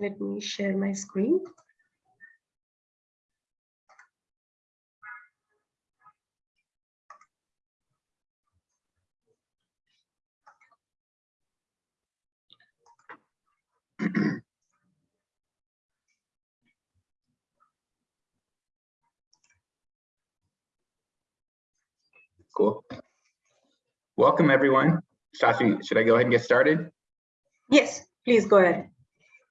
Let me share my screen. Cool. Welcome, everyone. Shashi, should I go ahead and get started? Yes, please go ahead.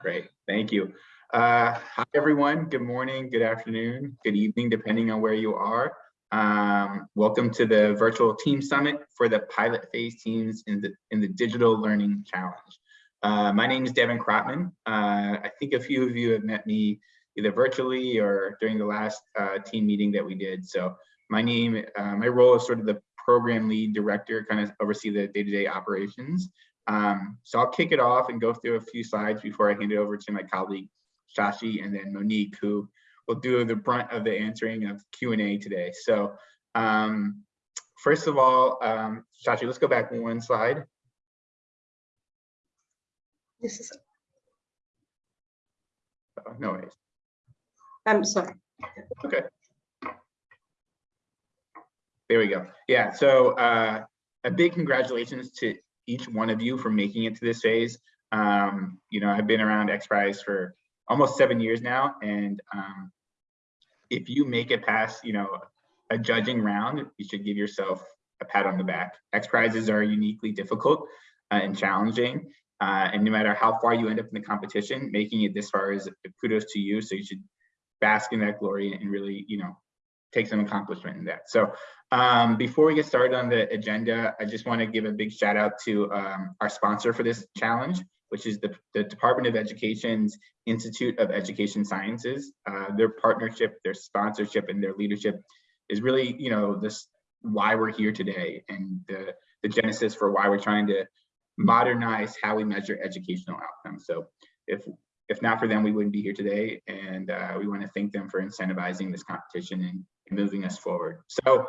Great, thank you. Uh, hi, everyone. Good morning, good afternoon, good evening, depending on where you are. Um, welcome to the virtual team summit for the pilot phase teams in the in the digital learning challenge. Uh, my name is Devin Kropman. Uh, I think a few of you have met me either virtually or during the last uh, team meeting that we did. So my name, uh, my role is sort of the program lead director, kind of oversee the day-to-day -day operations. Um, so I'll kick it off and go through a few slides before I hand it over to my colleague Shashi and then Monique, who will do the brunt of the answering of Q&A today. So um, first of all, um, Shashi, let's go back one slide. This is, Oh, no worries. I'm sorry. Okay. There we go. Yeah, so uh, a big congratulations to each one of you for making it to this phase. Um, you know, I've been around XPRIZE for almost seven years now, and um, if you make it past, you know, a judging round, you should give yourself a pat on the back. XPRIZEs are uniquely difficult uh, and challenging, uh, and no matter how far you end up in the competition, making it this far is kudos to you. So you should bask in that glory and really, you know, take some accomplishment in that. So um, before we get started on the agenda, I just want to give a big shout out to um, our sponsor for this challenge, which is the, the Department of Education's Institute of Education Sciences. Uh, their partnership, their sponsorship, and their leadership is really, you know, this why we're here today and the, the genesis for why we're trying to modernize how we measure educational outcomes. So if if not for them, we wouldn't be here today. And uh, we want to thank them for incentivizing this competition and, and moving us forward. So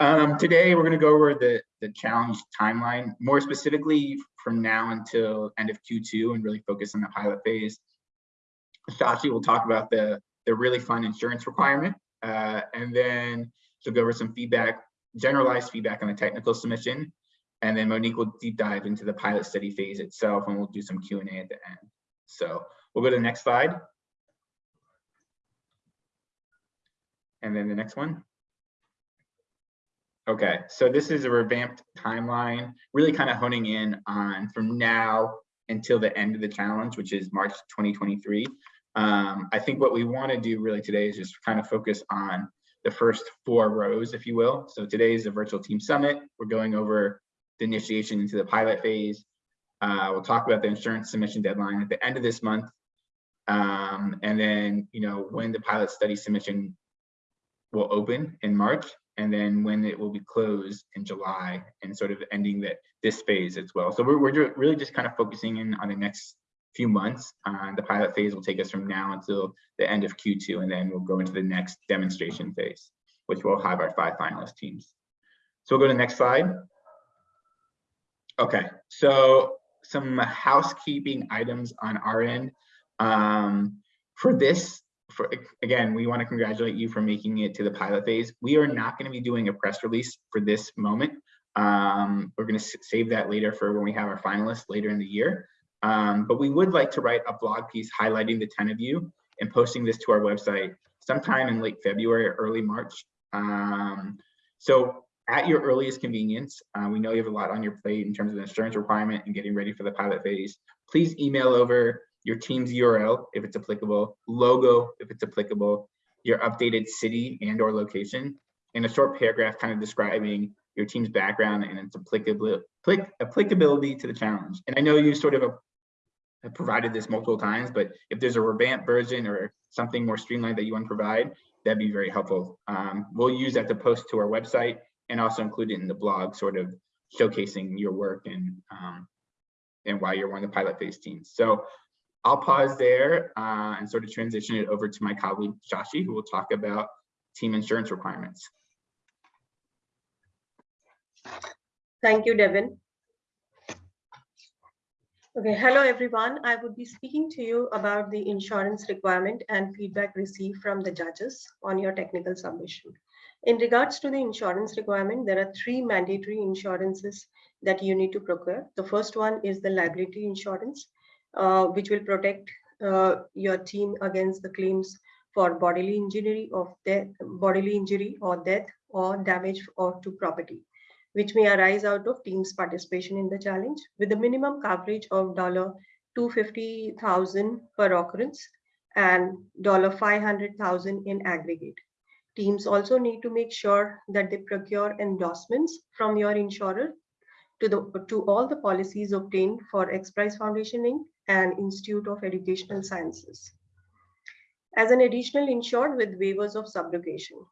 um, today we're going to go over the, the challenge timeline, more specifically from now until end of Q2 and really focus on the pilot phase. Shashi will talk about the, the really fun insurance requirement. Uh, and then she'll go over some feedback, generalized feedback on the technical submission. And then Monique will deep dive into the pilot study phase itself and we'll do some Q&A at the end. So We'll go to the next slide. And then the next one. Okay, so this is a revamped timeline, really kind of honing in on from now until the end of the challenge, which is March 2023. Um, I think what we want to do really today is just kind of focus on the first four rows, if you will. So today is the virtual team summit. We're going over the initiation into the pilot phase. Uh, we'll talk about the insurance submission deadline at the end of this month um, and then, you know, when the pilot study submission will open in March, and then when it will be closed in July, and sort of ending that this phase as well. So we're, we're really just kind of focusing in on the next few months. Uh, the pilot phase will take us from now until the end of Q2, and then we'll go into the next demonstration phase, which will have our five finalist teams. So we'll go to the next slide. Okay, so some housekeeping items on our end. Um, for this, for again, we want to congratulate you for making it to the pilot phase. We are not going to be doing a press release for this moment. Um, we're going to save that later for when we have our finalists later in the year. Um, but we would like to write a blog piece highlighting the 10 of you and posting this to our website sometime in late February or early March. Um, so at your earliest convenience, uh, we know you have a lot on your plate in terms of the insurance requirement and getting ready for the pilot phase. Please email over your team's URL, if it's applicable, logo, if it's applicable, your updated city and or location, and a short paragraph kind of describing your team's background and its applicability, to the challenge. And I know you sort of have provided this multiple times, but if there's a revamped version or something more streamlined that you want to provide, that'd be very helpful. Um, we'll use that to post to our website and also include it in the blog, sort of showcasing your work and um, and why you're one of the pilot phase teams. So I'll pause there uh, and sort of transition it over to my colleague Shashi, who will talk about team insurance requirements. Thank you, Devin. Okay, hello everyone. I would be speaking to you about the insurance requirement and feedback received from the judges on your technical submission. In regards to the insurance requirement, there are three mandatory insurances that you need to procure. The first one is the liability insurance, which will protect uh, your team against the claims for bodily injury of death, bodily injury or death or damage or to property which may arise out of team's participation in the challenge with a minimum coverage of dollar $250,000 per occurrence and dollar $500,000 in aggregate. Teams also need to make sure that they procure endorsements from your insurer to, the, to all the policies obtained for X Prize Foundation Inc. and Institute of Educational Sciences. As an additional insured with waivers of subrogation,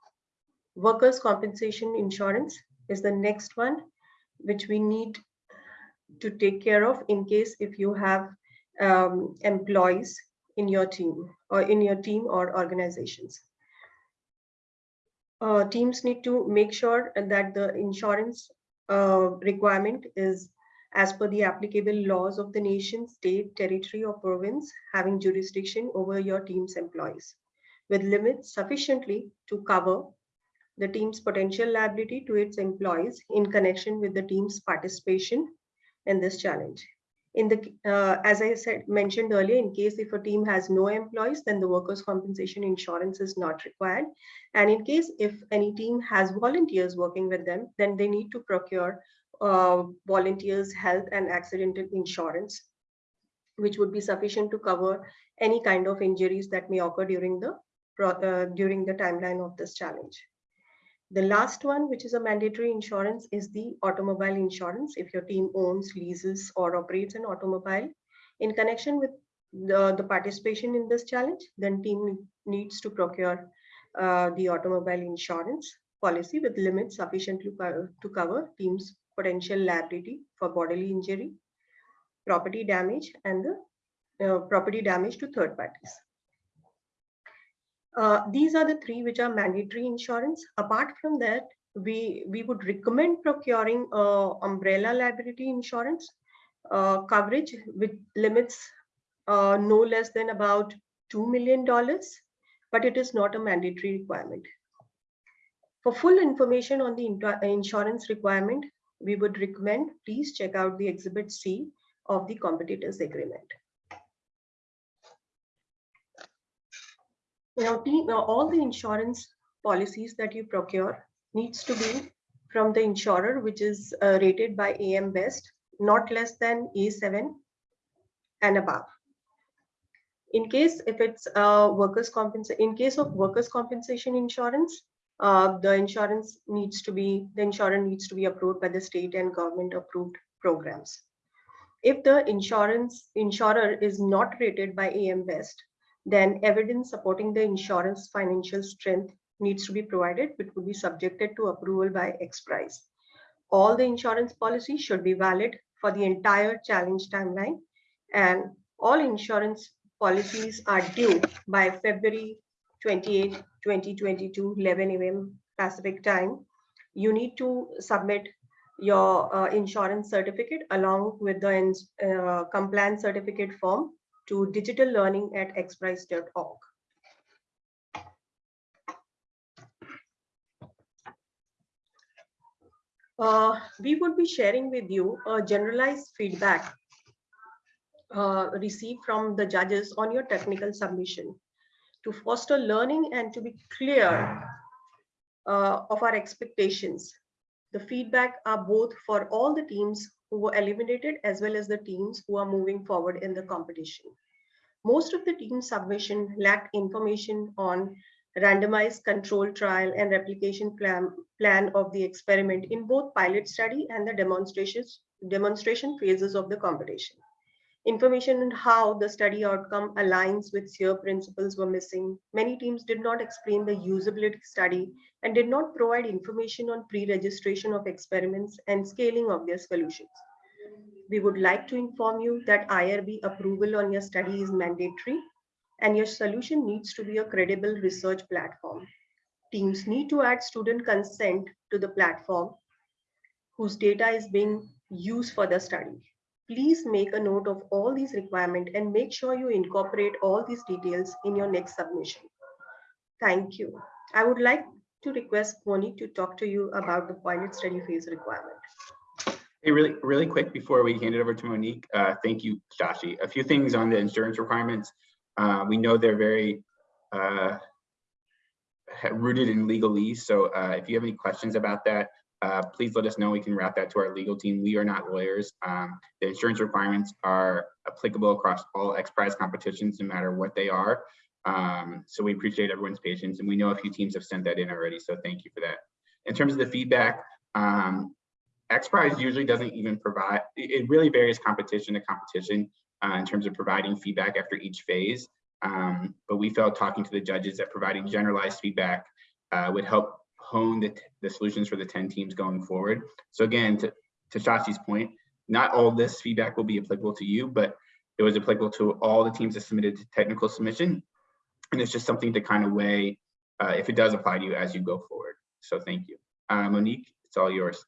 workers' compensation insurance is the next one, which we need to take care of in case if you have um, employees in your team or in your team or organizations. Uh, teams need to make sure that the insurance uh, requirement is as per the applicable laws of the nation, state, territory, or province having jurisdiction over your team's employees, with limits sufficiently to cover the team's potential liability to its employees in connection with the team's participation in this challenge. In the, uh, as I said, mentioned earlier, in case if a team has no employees, then the workers' compensation insurance is not required. And in case if any team has volunteers working with them, then they need to procure uh, volunteers health and accidental insurance, which would be sufficient to cover any kind of injuries that may occur during the uh, during the timeline of this challenge. The last one, which is a mandatory insurance, is the automobile insurance. If your team owns, leases, or operates an automobile, in connection with the, the participation in this challenge, then team needs to procure uh, the automobile insurance policy with limits sufficient to, to cover team's potential liability for bodily injury, property damage, and the uh, property damage to third parties. Uh, these are the three which are mandatory insurance. Apart from that, we, we would recommend procuring uh, umbrella liability insurance uh, coverage with limits uh, no less than about $2 million, but it is not a mandatory requirement. For full information on the insurance requirement, we would recommend please check out the Exhibit C of the competitors agreement. Now, all the insurance policies that you procure needs to be from the insurer, which is uh, rated by AM Best, not less than A7 and above. In case if it's uh, workers' compensation, in case of workers' compensation insurance, uh, the insurance needs to be the insurer needs to be approved by the state and government approved programs. If the insurance insurer is not rated by AM Best, then evidence supporting the insurance financial strength needs to be provided, which would be subjected to approval by XPRIZE. All the insurance policies should be valid for the entire challenge timeline and all insurance policies are due by February 28, 2022, 11 a.m. Pacific time. You need to submit your uh, insurance certificate along with the uh, compliance certificate form to digital learning at xprize.org. Uh, we would be sharing with you a generalized feedback uh, received from the judges on your technical submission to foster learning and to be clear uh, of our expectations. The feedback are both for all the teams who were eliminated as well as the teams who are moving forward in the competition. Most of the team submission lacked information on randomized control trial and replication plan, plan of the experiment in both pilot study and the demonstrations, demonstration phases of the competition. Information on how the study outcome aligns with SEER principles were missing. Many teams did not explain the usability study and did not provide information on pre-registration of experiments and scaling of their solutions. We would like to inform you that IRB approval on your study is mandatory and your solution needs to be a credible research platform. Teams need to add student consent to the platform whose data is being used for the study. Please make a note of all these requirements and make sure you incorporate all these details in your next submission. Thank you. I would like to request Monique to talk to you about the pilot study phase requirement. Hey, really, really quick before we hand it over to Monique, uh, thank you, Shashi. A few things on the insurance requirements. Uh, we know they're very uh, rooted in legalese. So uh, if you have any questions about that, uh, please let us know. We can route that to our legal team. We are not lawyers. Um, the insurance requirements are applicable across all X Prize competitions, no matter what they are. Um, so we appreciate everyone's patience, and we know a few teams have sent that in already. So thank you for that. In terms of the feedback, um, X Prize usually doesn't even provide. It really varies competition to competition uh, in terms of providing feedback after each phase. Um, but we felt talking to the judges that providing generalized feedback uh, would help hone the, the solutions for the 10 teams going forward. So again, to, to Shashi's point, not all this feedback will be applicable to you, but it was applicable to all the teams that submitted technical submission. And it's just something to kind of weigh uh, if it does apply to you as you go forward. So thank you. Uh, Monique, it's all yours.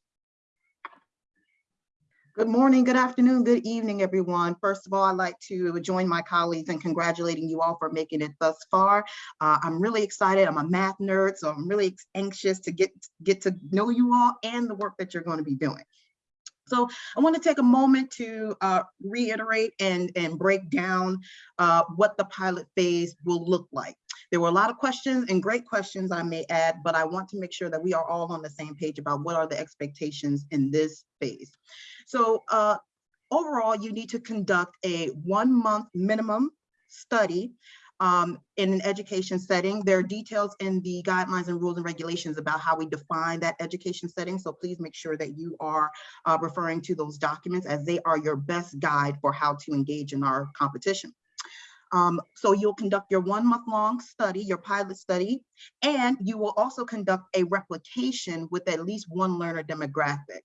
Good morning, good afternoon, good evening, everyone. First of all, I'd like to join my colleagues in congratulating you all for making it thus far. Uh, I'm really excited. I'm a math nerd, so I'm really anxious to get, get to know you all and the work that you're going to be doing. So I want to take a moment to uh, reiterate and, and break down uh, what the pilot phase will look like. There were a lot of questions and great questions I may add, but I want to make sure that we are all on the same page about what are the expectations in this phase. So uh, overall, you need to conduct a one month minimum study um, in an education setting. There are details in the guidelines and rules and regulations about how we define that education setting. So please make sure that you are uh, referring to those documents as they are your best guide for how to engage in our competition. Um, so you'll conduct your one month long study, your pilot study, and you will also conduct a replication with at least one learner demographic.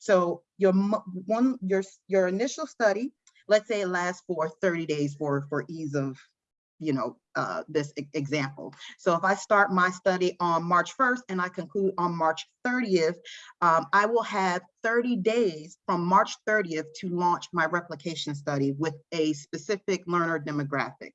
So your one your your initial study, let's say it lasts for 30 days for for ease of you know, uh, this e example. So if I start my study on March 1st and I conclude on March 30th, um, I will have 30 days from March 30th to launch my replication study with a specific learner demographic.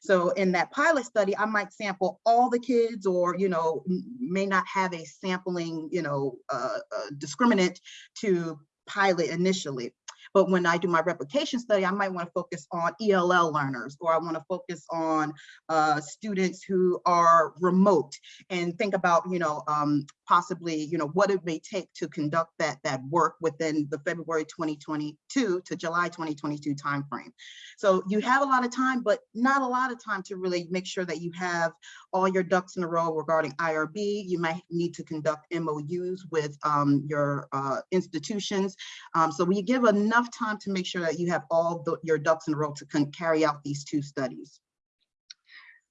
So in that pilot study, I might sample all the kids or, you know, may not have a sampling, you know, uh, uh, discriminant to pilot initially. But when I do my replication study, I might want to focus on ELL learners, or I want to focus on uh, students who are remote and think about, you know, um, possibly, you know, what it may take to conduct that, that work within the February 2022 to July 2022 timeframe. So you have a lot of time, but not a lot of time to really make sure that you have all your ducks in a row regarding IRB. You might need to conduct MOUs with um, your uh, institutions. Um, so we give enough time to make sure that you have all the, your ducks in a row to carry out these two studies.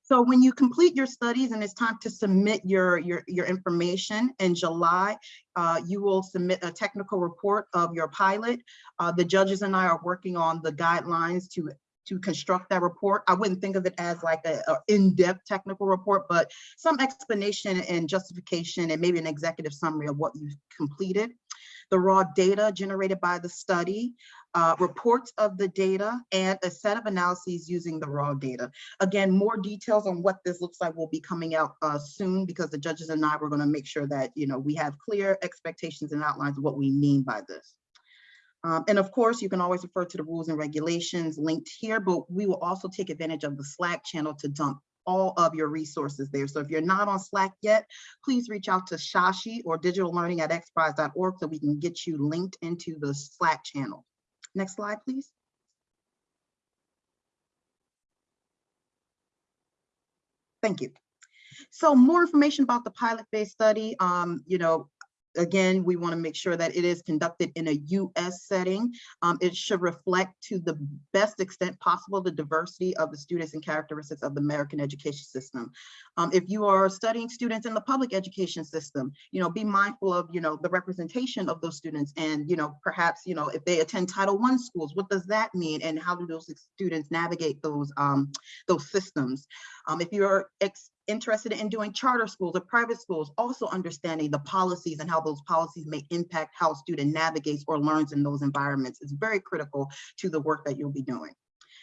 So when you complete your studies and it's time to submit your, your, your information in July, uh, you will submit a technical report of your pilot. Uh, the judges and I are working on the guidelines to to construct that report. I wouldn't think of it as like a, a in-depth technical report, but some explanation and justification and maybe an executive summary of what you've completed the raw data generated by the study, uh, reports of the data, and a set of analyses using the raw data. Again, more details on what this looks like will be coming out uh, soon because the judges and I were gonna make sure that you know we have clear expectations and outlines of what we mean by this. Um, and of course, you can always refer to the rules and regulations linked here, but we will also take advantage of the Slack channel to dump all of your resources there. So if you're not on Slack yet, please reach out to Shashi or digital learning at xprize.org so we can get you linked into the Slack channel. Next slide, please. Thank you. So more information about the pilot-based study, um, you know, again, we want to make sure that it is conducted in a US setting. Um, it should reflect to the best extent possible the diversity of the students and characteristics of the American education system. Um, if you are studying students in the public education system, you know, be mindful of, you know, the representation of those students and, you know, perhaps, you know, if they attend Title I schools, what does that mean? And how do those students navigate those, um, those systems? Um, if you're interested in doing charter schools or private schools, also understanding the policies and how those policies may impact how a student navigates or learns in those environments is very critical to the work that you'll be doing.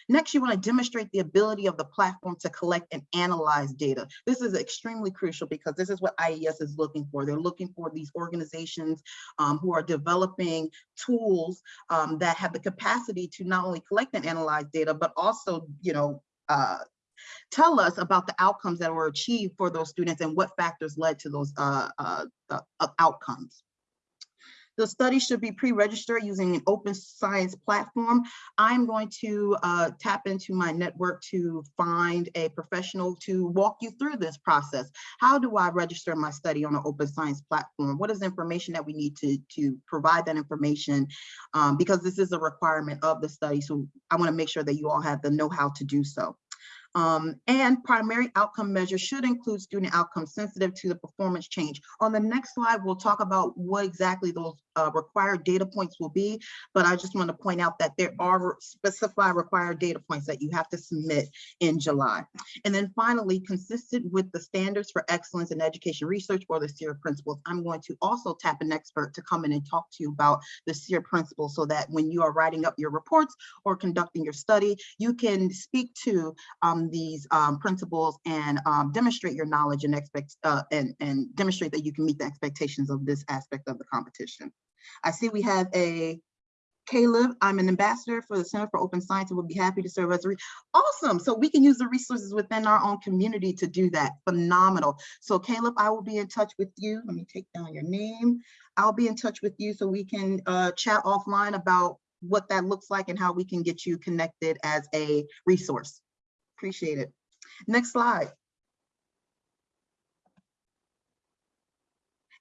Next, you want to demonstrate the ability of the platform to collect and analyze data. This is extremely crucial because this is what IES is looking for. They're looking for these organizations um, who are developing tools um, that have the capacity to not only collect and analyze data, but also, you know, uh, tell us about the outcomes that were achieved for those students and what factors led to those uh, uh, outcomes. The study should be pre-registered using an open science platform. I'm going to uh, tap into my network to find a professional to walk you through this process. How do I register my study on an open science platform? What is the information that we need to, to provide that information? Um, because this is a requirement of the study. So I wanna make sure that you all have the know-how to do so. Um, and primary outcome measures should include student outcomes sensitive to the performance change. On the next slide, we'll talk about what exactly those uh, required data points will be, but I just want to point out that there are specified required data points that you have to submit in July. And then finally, consistent with the standards for excellence in education research or the SEER principles, I'm going to also tap an expert to come in and talk to you about the SEER principles so that when you are writing up your reports or conducting your study, you can speak to um, these um, principles and um, demonstrate your knowledge and expect uh, and, and demonstrate that you can meet the expectations of this aspect of the competition. I see we have a Caleb, I'm an ambassador for the Center for Open Science and would be happy to serve as a, awesome. So we can use the resources within our own community to do that. Phenomenal. So Caleb, I will be in touch with you. Let me take down your name. I'll be in touch with you so we can uh, chat offline about what that looks like and how we can get you connected as a resource. Appreciate it. Next slide.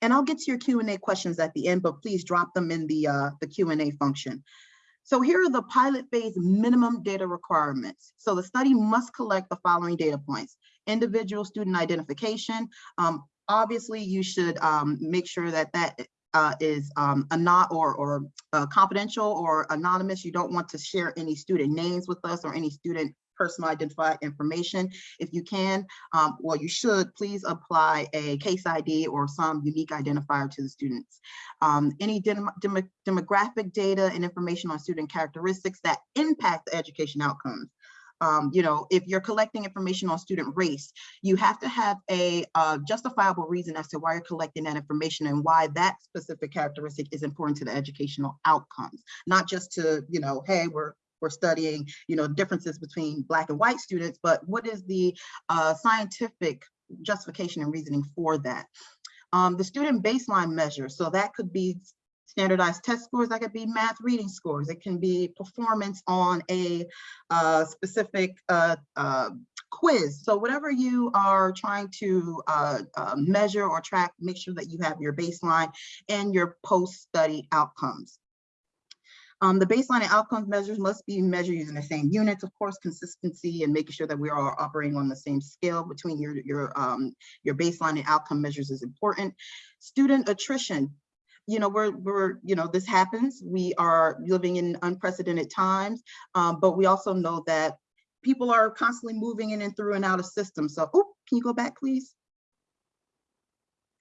And I'll get to your Q&A questions at the end, but please drop them in the, uh, the Q&A function. So here are the pilot phase minimum data requirements. So the study must collect the following data points. Individual student identification. Um, obviously, you should um, make sure that that uh, is um, a not or, or uh, confidential or anonymous. You don't want to share any student names with us or any student personal identified information. If you can, um, well, you should please apply a case ID or some unique identifier to the students. Um, any dem dem demographic data and information on student characteristics that impact the education outcomes. Um, you know, if you're collecting information on student race, you have to have a uh, justifiable reason as to why you're collecting that information and why that specific characteristic is important to the educational outcomes, not just to, you know, hey, we're we're studying, you know, differences between black and white students, but what is the uh, scientific justification and reasoning for that? Um, the student baseline measure, so that could be standardized test scores, that could be math reading scores, it can be performance on a uh, specific uh, uh, quiz. So whatever you are trying to uh, uh, measure or track, make sure that you have your baseline and your post-study outcomes. Um, the baseline and outcomes measures must be measured using the same units, of course, consistency and making sure that we are operating on the same scale between your, your, um, your baseline and outcome measures is important. Student attrition, you know, we're, we're, you know, this happens. We are living in unprecedented times, um, but we also know that people are constantly moving in and through and out of systems. So, oh, can you go back, please?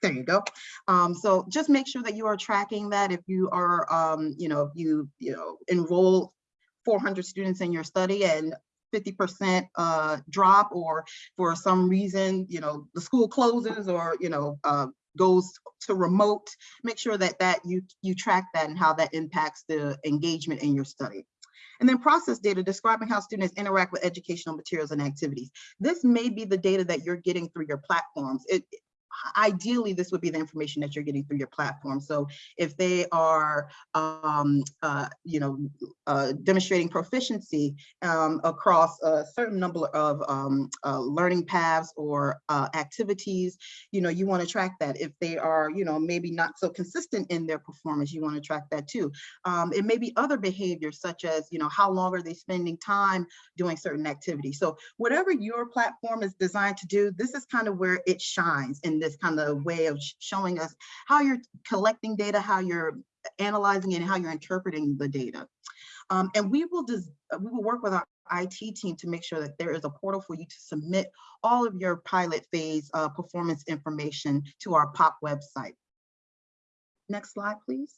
There you go. Um, so just make sure that you are tracking that if you are, um, you know, you, you know, enroll 400 students in your study and 50% uh, drop or for some reason, you know, the school closes or, you know, uh, goes to remote, make sure that that you, you track that and how that impacts the engagement in your study. And then process data describing how students interact with educational materials and activities. This may be the data that you're getting through your platforms. It, ideally this would be the information that you're getting through your platform. So if they are, um, uh, you know, uh, demonstrating proficiency um, across a certain number of um, uh, learning paths or uh, activities, you know, you want to track that. If they are, you know, maybe not so consistent in their performance, you want to track that too. Um, it may be other behaviors such as, you know, how long are they spending time doing certain activities. So whatever your platform is designed to do, this is kind of where it shines in this kind of a way of showing us how you're collecting data, how you're analyzing it, and how you're interpreting the data. Um, and we will just we will work with our IT team to make sure that there is a portal for you to submit all of your pilot phase uh, performance information to our POP website. Next slide, please.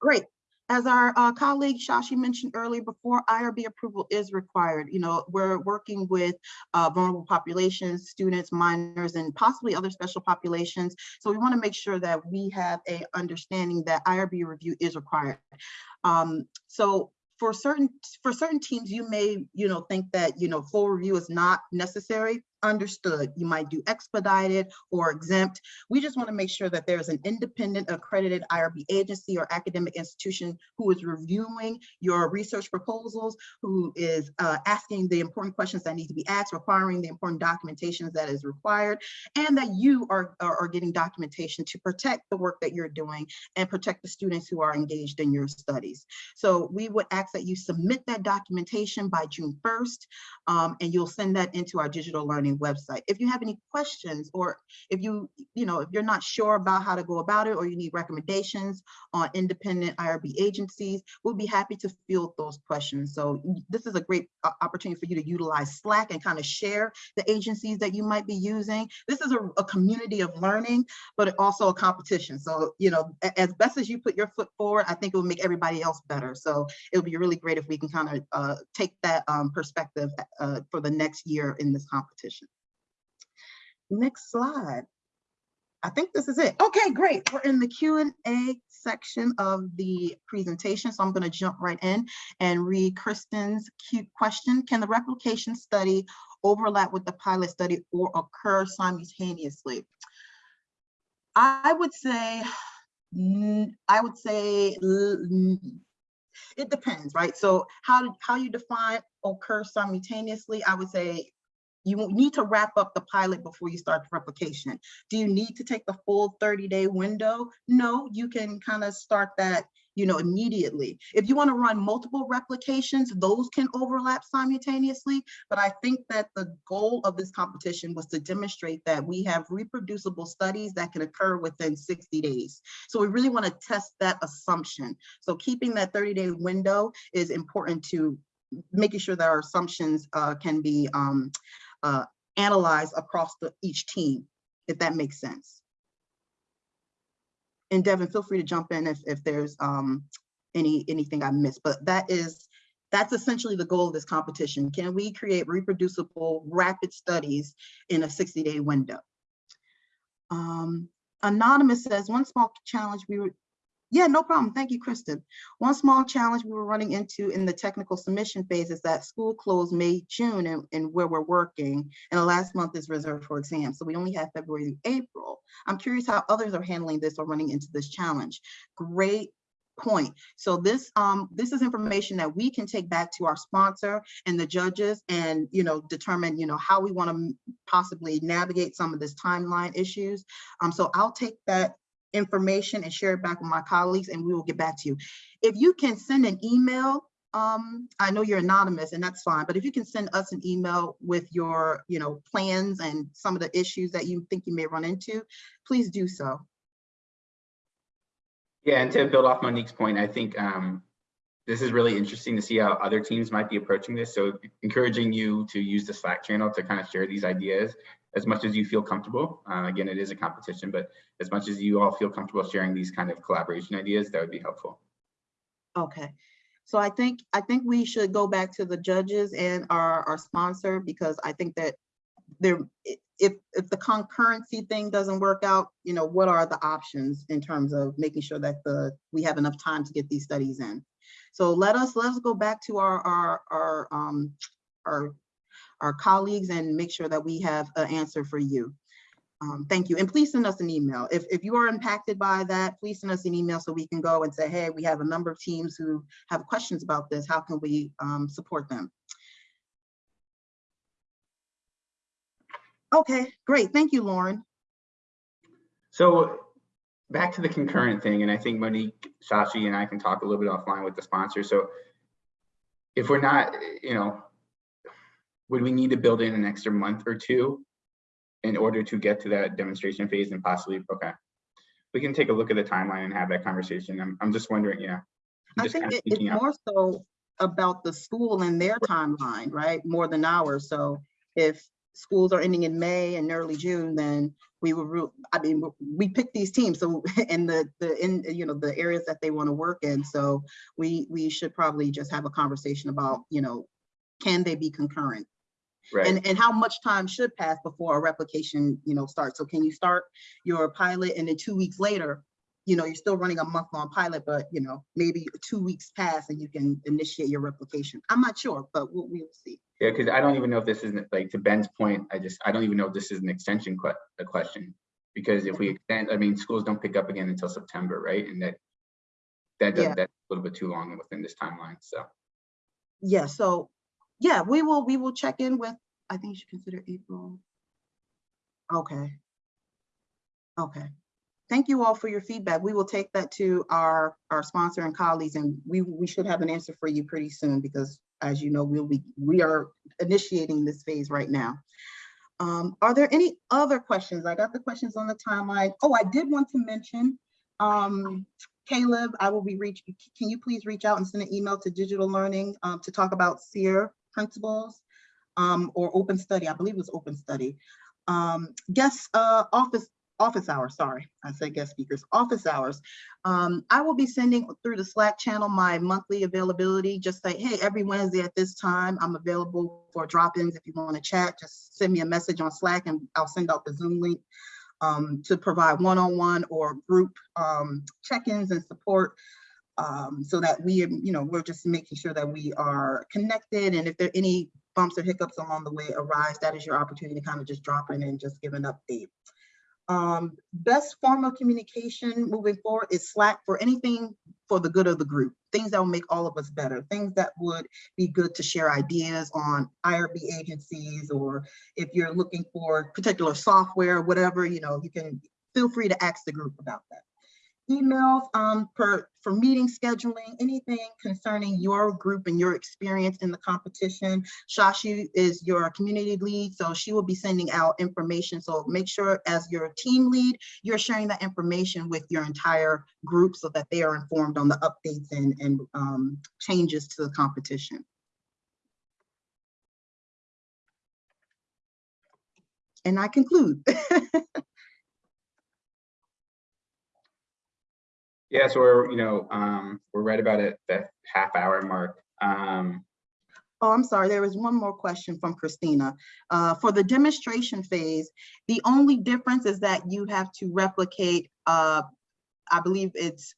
Great. As our uh, colleague Shashi mentioned earlier before, IRB approval is required. You know, we're working with uh, vulnerable populations, students, minors, and possibly other special populations. So we want to make sure that we have a understanding that IRB review is required. Um, so for certain for certain teams, you may you know think that you know full review is not necessary. Understood. You might do expedited or exempt. We just want to make sure that there's an independent accredited IRB agency or academic institution who is reviewing your research proposals, who is uh, asking the important questions that need to be asked, requiring the important documentations that is required, and that you are, are, are getting documentation to protect the work that you're doing and protect the students who are engaged in your studies. So we would ask that you submit that documentation by June 1st, um, and you'll send that into our digital learning website. If you have any questions or if you, you know, if you're not sure about how to go about it or you need recommendations on independent IRB agencies, we'll be happy to field those questions. So this is a great uh, opportunity for you to utilize Slack and kind of share the agencies that you might be using. This is a, a community of learning, but also a competition. So, you know, as best as you put your foot forward, I think it will make everybody else better. So it'll be really great if we can kind of uh, take that um, perspective uh, for the next year in this competition. Next slide. I think this is it. Okay, great. We're in the Q and A section of the presentation. So I'm going to jump right in and read Kristen's cute question. Can the replication study overlap with the pilot study or occur simultaneously? I would say, I would say, it depends, right? So how, how you define occur simultaneously, I would say you need to wrap up the pilot before you start the replication. Do you need to take the full 30 day window? No, you can kind of start that you know, immediately. If you want to run multiple replications, those can overlap simultaneously. But I think that the goal of this competition was to demonstrate that we have reproducible studies that can occur within 60 days. So we really want to test that assumption. So keeping that 30 day window is important to making sure that our assumptions uh, can be um, uh, analyzed across the, each team, if that makes sense. And Devin, feel free to jump in if, if there's um, any anything I missed, but that is, that's essentially the goal of this competition. Can we create reproducible, rapid studies in a 60 day window? Um, Anonymous says, one small challenge we yeah, no problem. Thank you, Kristen. One small challenge we were running into in the technical submission phase is that school closed May, June, and, and where we're working, and the last month is reserved for exams. So we only have February through April. I'm curious how others are handling this or running into this challenge. Great point. So this um this is information that we can take back to our sponsor and the judges and you know determine you know how we want to possibly navigate some of this timeline issues. Um so I'll take that information and share it back with my colleagues and we will get back to you. If you can send an email, um, I know you're anonymous and that's fine, but if you can send us an email with your, you know, plans and some of the issues that you think you may run into, please do so. Yeah, and to build off Monique's point, I think um, this is really interesting to see how other teams might be approaching this. So encouraging you to use the Slack channel to kind of share these ideas as much as you feel comfortable. Uh, again, it is a competition, but as much as you all feel comfortable sharing these kind of collaboration ideas, that would be helpful. Okay. So I think, I think we should go back to the judges and our, our sponsor because I think that there, if, if the concurrency thing doesn't work out, you know, what are the options in terms of making sure that the, we have enough time to get these studies in? So let us, let's go back to our, our, our, um, our, our colleagues and make sure that we have an answer for you. Um, thank you. And please send us an email. If, if you are impacted by that, please send us an email so we can go and say, hey, we have a number of teams who have questions about this. How can we um, support them? Okay, great. Thank you, Lauren. So back to the concurrent thing, and I think Monique, Shashi, and I can talk a little bit offline with the sponsor. So if we're not, you know, would we need to build in an extra month or two in order to get to that demonstration phase and possibly, okay. We can take a look at the timeline and have that conversation. I'm, I'm just wondering, yeah. I'm I just think kind of it- it's out- more so, about the school and their timeline, right? More than ours. So if schools are ending in May and early June, then we will, I mean, we pick these teams, so, in the, the, in, you know, the areas that they want to work in. So we, we should probably just have a conversation about, you know, can they be concurrent? Right, And, and how much time should pass before a replication, you know, starts? So can you start your pilot and then two weeks later, you know, you're still running a month-long pilot, but you know, maybe two weeks pass and you can initiate your replication. I'm not sure, but we'll, we'll see. yeah, because I don't even know if this isn't, like, to Ben's point, I just, I don't even know if this is an extension que, a question. Because if we extend, I mean, schools don't pick up again until September, right? And that, that, Yeah. does- that's a little bit too long within this timeline, so. Yeah, so, yeah, we will, we will check in with, I think you should consider April. Okay. Okay. Thank you all for your feedback. We will take that to our, our sponsor and colleagues, and we, we should have an answer for you pretty soon, because as you know, we'll be, we are initiating this phase right now. Um, are there any other questions? I got the questions on the timeline. Oh, I did want to mention, um, Caleb, I will be reach, can you please reach out and send an email to digital learning, um, to talk about SEER principles? Um, or open study, I believe it was open study. Um, guest, uh, office, office hours, sorry, I said guest speakers, office hours. Um, I will be sending through the Slack channel my monthly availability, just say, hey, every Wednesday at this time, I'm available for drop-ins. If you want to chat, just send me a message on Slack and I'll send out the Zoom link um, to provide one-on-one or group um, check-ins and support um, so that we, you know, we're just making sure that we are connected. And if there are any bumps or hiccups along the way arise, that is your opportunity to kind of just drop in and just give an update. Um, best form of communication moving forward is Slack for anything for the good of the group, things that will make all of us better, things that would be good to share ideas on IRB agencies, or if you're looking for particular software, whatever, you know, you can feel free to ask the group about that. Emails um, per, for meeting scheduling, anything concerning your group and your experience in the competition. Shashi is your community lead, so she will be sending out information. So make sure as your team lead, you're sharing that information with your entire group so that they are informed on the updates and, and um, changes to the competition. And I conclude. Yeah, so we're, you know, um, we're right about at the half hour mark. Um, Oh, I'm sorry, there was one more question from Christina. Uh, for the demonstration phase, the only difference is that you have to replicate, uh, I believe it's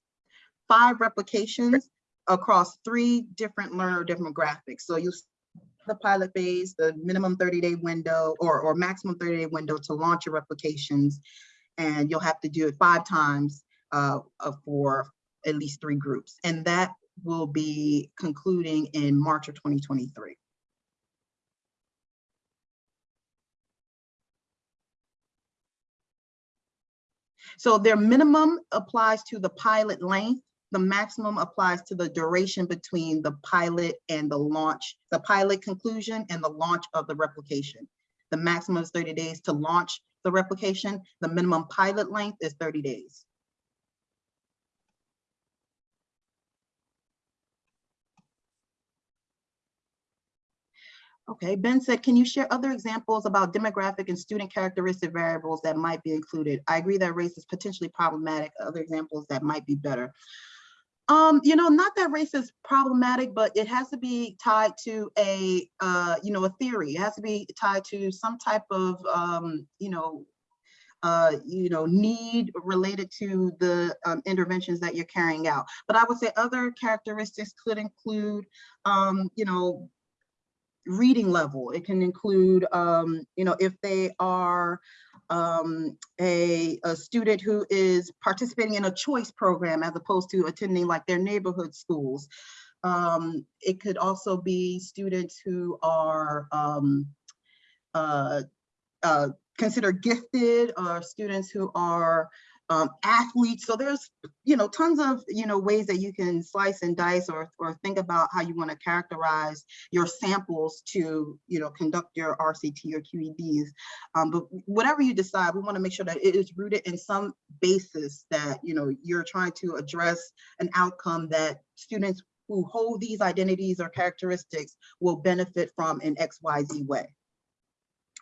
five replications across three different learner demographics. So you the pilot phase, the minimum 30-day window or, or maximum 30-day window to launch your replications. And you'll have to do it five times uh, uh, for at least three groups. And that will be concluding in March of 2023. So their minimum applies to the pilot length. The maximum applies to the duration between the pilot and the launch, the pilot conclusion and the launch of the replication. The maximum is 30 days to launch the replication. The minimum pilot length is 30 days. Okay, Ben said, can you share other examples about demographic and student characteristic variables that might be included? I agree that race is potentially problematic. Other examples that might be better. Um, you know, not that race is problematic, but it has to be tied to a, uh, you know, a theory. It has to be tied to some type of, um, you know, uh, you know, need related to the um, interventions that you're carrying out. But I would say other characteristics could include, um, you know, reading level. It can include, um, you know, if they are um, a, a student who is participating in a choice program as opposed to attending like their neighborhood schools. Um, it could also be students who are um, uh, uh, considered gifted or students who are um, athletes. So there's, you know, tons of, you know, ways that you can slice and dice or, or think about how you want to characterize your samples to, you know, conduct your RCT or QEDs. Um, but whatever you decide, we want to make sure that it is rooted in some basis that, you know, you're trying to address an outcome that students who hold these identities or characteristics will benefit from in XYZ way.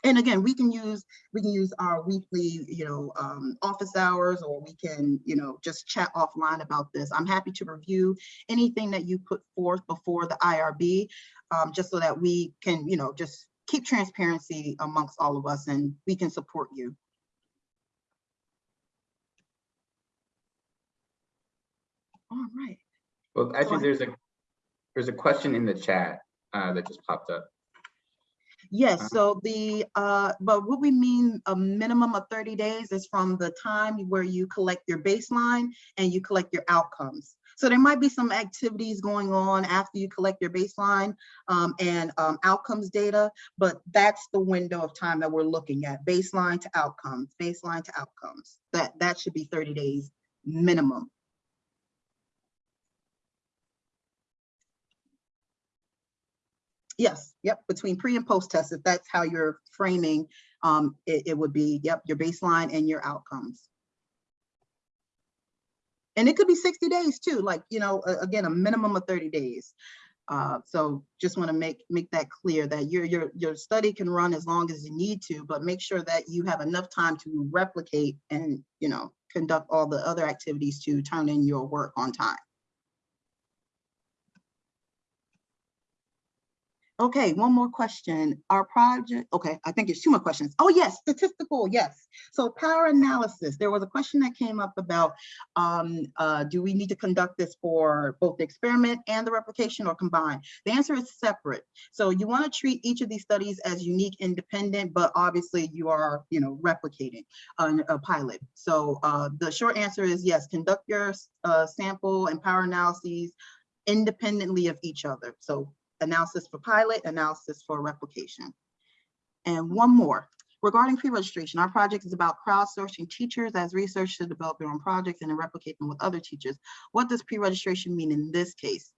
And again, we can use, we can use our weekly, you know, um, office hours, or we can, you know, just chat offline about this. I'm happy to review anything that you put forth before the IRB, um, just so that we can, you know, just keep transparency amongst all of us and we can support you. All right. Well, actually, there's a, there's a question in the chat uh, that just popped up. Yes, Uh-huh. so the, uh, but what we mean, a minimum of thirty days is from the time where you collect your baseline and you collect your outcomes. So there might be some activities going on after you collect your baseline um, and um, outcomes data, but that's the window of time that we're looking at, baseline to outcomes, baseline to outcomes. That, that should be thirty days minimum. Yes, yep, between pre and post test, if that's how you're framing, um, it, it would be, yep, your baseline and your outcomes. And it could be sixty days too, like, you know, again, a minimum of thirty days. Uh, so just want to make, make that clear that your, your, your study can run as long as you need to, but make sure that you have enough time to replicate and, you know, conduct all the other activities to turn in your work on time. Okay, one more question. Our project, okay, I think it's two more questions. Oh, yes, statistical, yes. So power analysis, there was a question that came up about, um, uh, do we need to conduct this for both the experiment and the replication or combined? The answer is separate. So you want to treat each of these studies as unique, independent, but obviously you are, you know, replicating a, a pilot. So uh, the short answer is yes, conduct your uh, sample and power analyses independently of each other. So analysis for pilot, analysis for replication. And one more, regarding pre-registration, our project is about crowdsourcing teachers as research to develop their own projects and then replicate them with other teachers. What does pre-registration mean in this case?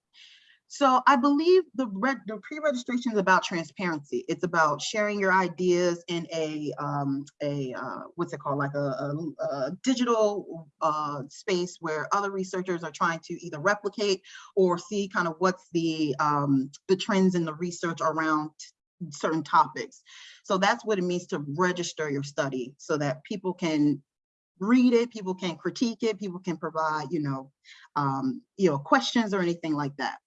So I believe the, the pre-registration is about transparency. It's about sharing your ideas in a, um, a uh, what's it called, like a, a, a digital uh, space where other researchers are trying to either replicate or see kind of what's the um, the trends in the research around certain topics. So that's what it means to register your study so that people can read it, people can critique it, people can provide, you know, um, you know, questions or anything like that.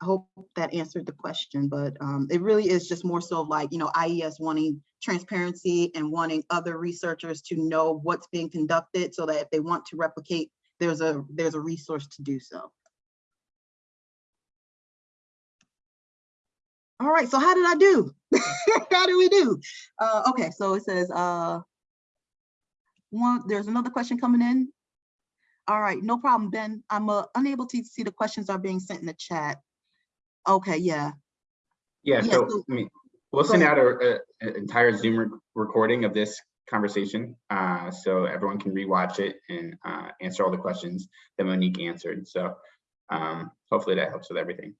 I hope that answered the question, but um, it really is just more so like, you know, IES wanting transparency and wanting other researchers to know what's being conducted so that if they want to replicate, there's a there's a resource to do so. All right, so how did I do? how did we do? Uh, okay, so it says uh, one, there's another question coming in. All right, no problem, Ben. I'm uh, unable to see the questions are being sent in the chat. Okay, yeah. Yeah, Yeah, so so- I mean, we'll send ahead. out an entire Zoom re- recording of this conversation, uh, so everyone can rewatch it and uh, answer all the questions that Monique answered. So um, hopefully that helps with everything.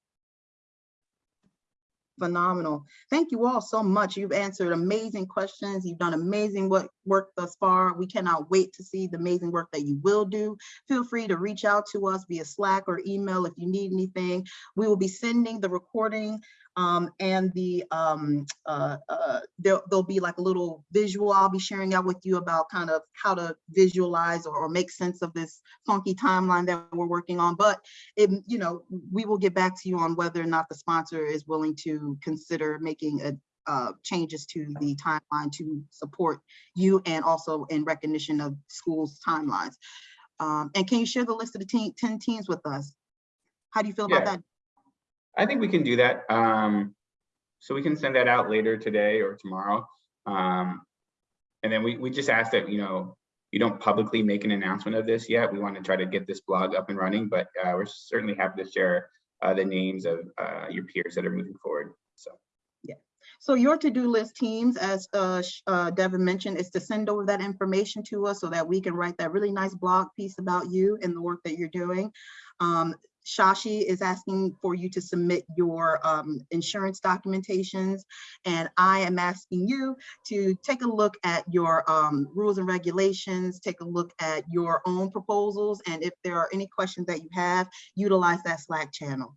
Phenomenal. Thank you all so much. You've answered amazing questions. You've done amazing work, thus far. We cannot wait to see the amazing work that you will do. Feel free to reach out to us via Slack or email if you need anything. We will be sending the recording um, and the um, uh, uh, there, there'll be like a little visual I'll be sharing out with you about kind of how to visualize or, or make sense of this funky timeline that we're working on. But it, you know, we will get back to you on whether or not the sponsor is willing to consider making a, uh, changes to the timeline to support you and also in recognition of schools' timelines. Um, and can you share the list of the team, 10 teams with us? How do you feel about that? I think we can do that. Um, so we can send that out later today or tomorrow. Um, and then we, we just ask that, you know, you don't publicly make an announcement of this yet. We want to try to get this blog up and running, but uh, we're certainly happy to share uh, the names of uh, your peers that are moving forward. So yeah. So your to-do list teams, as uh, uh, Devin mentioned, is to send over that information to us so that we can write that really nice blog piece about you and the work that you're doing. Um, Shashi is asking for you to submit your um, insurance documentations. And I am asking you to take a look at your um, rules and regulations, take a look at your own proposals. And if there are any questions that you have, utilize that Slack channel.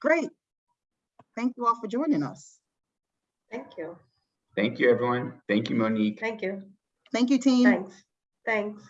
Great. Thank you all for joining us. Thank you. Thank you, everyone. Thank you, Monique. Thank you. Thank you, team. Thanks. Thanks.